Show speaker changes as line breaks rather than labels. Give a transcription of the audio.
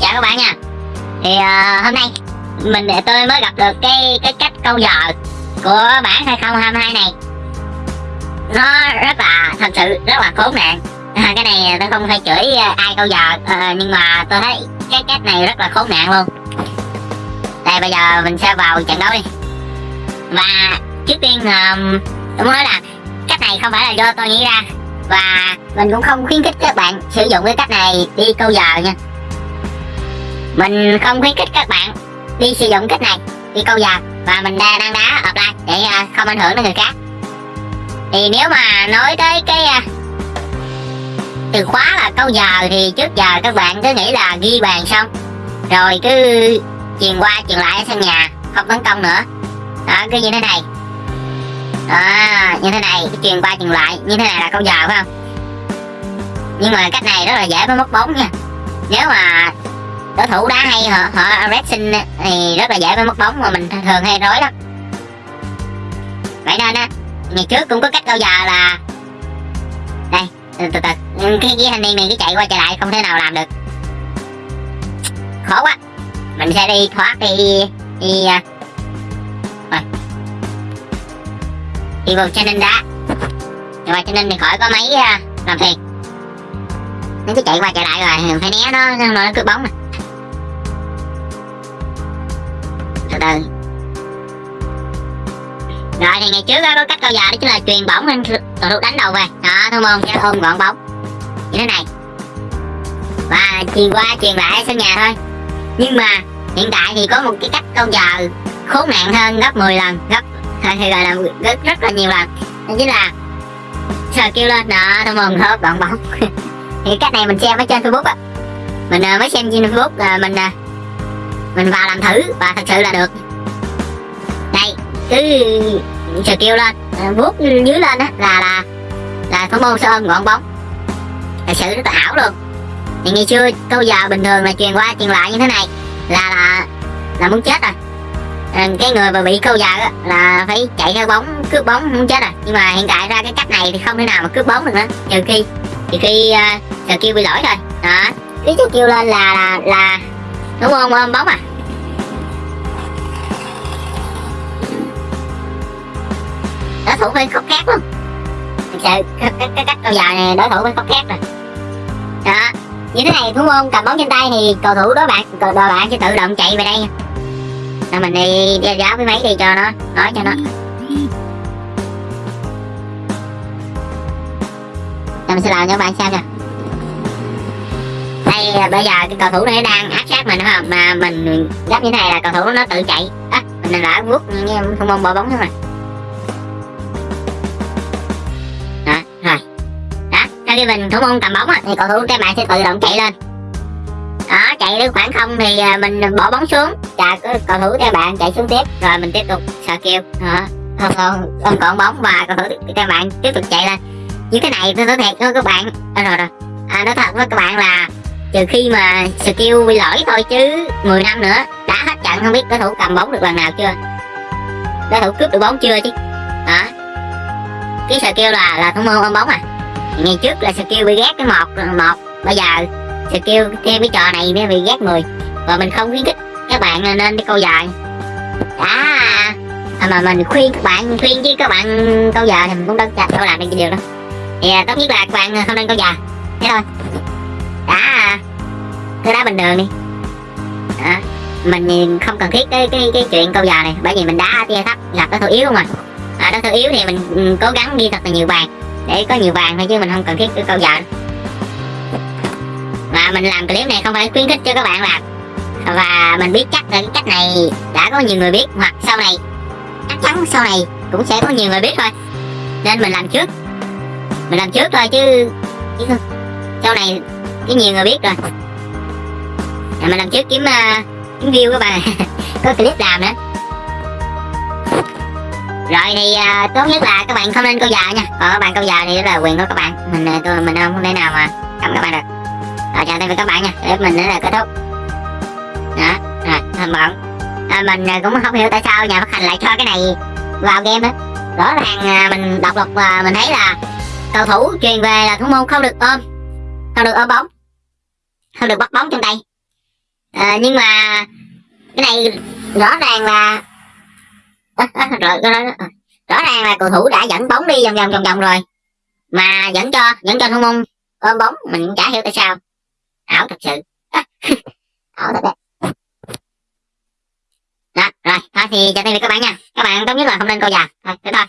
chào các bạn nha. Thì uh, hôm nay mình tôi mới gặp được cái cái cách câu giờ của bản 2022 này. Nó rất là thật sự rất là khốn nạn. À, cái này tôi không phải chửi ờ, ai câu giờ à, nhưng mà tôi thấy cái cách này rất là khốn nạn luôn. Đây bây giờ mình sẽ vào trận đấu đi. Và trước tiên um, tôi muốn nói là cách này không phải là do tôi nghĩ ra. Và mình cũng không khuyến khích các bạn sử dụng cái cách này đi câu giờ nha mình không khuyến khích các bạn đi sử dụng cách này, đi câu giờ, và mình đang đang đá offline để ờ, không ảnh hưởng đến người khác. Thì nếu mà nói tới cái ờ, từ khóa là câu giờ thì trước giờ các bạn cứ nghĩ là ghi bàn xong, rồi cứ truyền qua truyền lại ở sân nhà, không tấn công nữa. Đó, cứ như thế này. Đó, như thế này, cứ truyền qua truyền lại, như thế này là câu giờ phải không? Nhưng mà cách này rất là dễ, mới mất bóng nha. Nếu mà đối thủ đá hay họ họ racing thì rất là dễ mới mất bóng mà mình thường hay rối lắm vậy nên á ngày trước cũng có cách bao giờ là đây từ từ, từ. cái ghế thanh niên này cứ chạy qua chạy lại không thể nào làm được khó quá mình sẽ đi thoát đi đi à. rồi đi vào channel đá rồi vào channel thì khỏi có mấy à, làm phiền nó cứ chạy qua chạy lại rồi phải né nó nó, cứ bóng mà từ từ. Rồi thì ngày trước đó, có cách câu giờ đó chính là truyền bóng lên cầu thủ đánh đầu về. Đó thôi môn sẽ ôm gọn bóng. Như thế này. Và truyền qua truyền lại sân nhà thôi. Nhưng mà hiện tại thì có một cái cách câu giờ khốn nạn hơn gấp 10 lần gấp thì gọi là rất, rất là nhiều lần. Đó chính là sờ kêu lên đó thôi môn hớp gọn bóng. Thì cách này mình xem ở trên facebook á. Mình uh, mới xem trên facebook là mình uh, mình vào làm thử và thật sự là được. Đây cứ skill kêu lên. Ờ, vuốt dưới lên á là là là thủ môn sơ ôm gọn bóng. Thật sự rất là ảo luôn. Thì ngày xưa câu giờ bình thường là truyền qua truyền lại như thế này. Là là là muốn chết rồi. Ờ, cái người mà bị câu giờ á, là phải chạy theo bóng cướp bóng muốn chết rồi. Nhưng mà hiện tại ra cái cách này thì không thể nào mà cướp bóng được nữa. Trừ khi trừ khi uh, skill kêu bị lỗi thôi. Đó. Cứ skill kêu lên là là là đúng không ôm bóng à. Đối thủ bên khóc khác luôn thực sự cái, cái, cái cách câu giờ này đối thủ bên khóc khác rồi đó như thế này thủ môn cầm bóng trên tay thì cầu thủ đối bạn cầu đội bạn sẽ tự động chạy về đây. Nha mình đi đeo giáo cái máy đi cho nó nói cho nó. Rồi mình sẽ làm cho bạn xem nè. Đây à, bây giờ cái cầu thủ này đang áp sát mình đúng không mà mình gấp như thế này là cầu thủ nó tự chạy. Á à, mình đã vuốt nghe thủ môn bỏ bóng nữa mà. Đó khi mình thủ môn cầm bóng á, thì cầu thủ các bạn sẽ tự động chạy lên. Đó chạy đến khoảng không thì à, mình bỏ bóng xuống. Chà cầu thủ các bạn chạy xuống tiếp. Rồi mình tiếp tục sờ kêu. Đó không không còn bóng và cầu thủ các bạn tiếp tục chạy lên. Như thế này tôi nói thiệt với các bạn à, rồi rồi. À, nói thật với các bạn là trừ khi mà skill bị lỗi thôi chứ 10 năm nữa đã hết trận không biết đối thủ cầm bóng được lần nào chưa? Đối thủ cướp được bóng chưa chứ? Đó. Cái skill là là thủ môn ôm bóng à ngày trước là skill bị ghét cái một một. Bây giờ skill thêm cái trò này mới bị ghét 10 và mình không khuyến khích các bạn nên đi câu dài đã. À, mà mình khuyên các bạn khuyên chứ các bạn câu giờ thì mình cũng đâu đâu làm được cái điều đó. Thì à, tốt nhất là các bạn không nên câu giờ. Thế thôi. Đã. Thứ đá bình thường đi. Đó. mình không cần thiết cái cái cái chuyện câu giờ này bởi vì mình đá tia thấp gặp đối thủ yếu không à, à đối thủ yếu thì mình cố gắng ghi thật là nhiều bàn để có nhiều vàng thôi chứ mình không cần thiết câu giờ. Và mình làm clip này không phải khuyến khích cho các bạn làm. Và mình biết chắc là cái cách này đã có nhiều người biết hoặc sau này chắc chắn sau này cũng sẽ có nhiều người biết thôi. Nên mình làm trước. Mình làm trước thôi chứ, chứ sau này cái nhiều người biết rồi. Mình làm trước kiếm uh, kiếm view các bạn. Có clip làm nữa rồi thì uh, tốt nhất là các bạn không nên câu giờ nha. Còn các bạn câu giờ thì đó là quyền của các bạn. Mình à, tôi mình không thể nào mà cầm các bạn được. Rồi chào tạm biệt các bạn nha. Để mình đến là kết thúc. Đó rồi thầm bọn à, mình à, cũng không hiểu tại sao nhà phát hành lại cho cái này vào game đó rõ ràng mình đọc lục và mình thấy là cầu thủ truyền về là thủ môn không được ôm không được ôm bóng không được bắt bóng trong tay. À, nhưng mà cái này rõ ràng là rồi, đó, đó. rõ ràng là cầu thủ đã dẫn bóng đi vòng vòng vòng vòng rồi. Mà vẫn cho vẫn cho thông môn ôm bóng mình cũng chả hiểu tại sao. Ảo thật sự. Ảo thật đấy. Đó rồi thôi thì chào tạm biệt các bạn nha. Các bạn tốt nhất là không nên câu già thôi thế thôi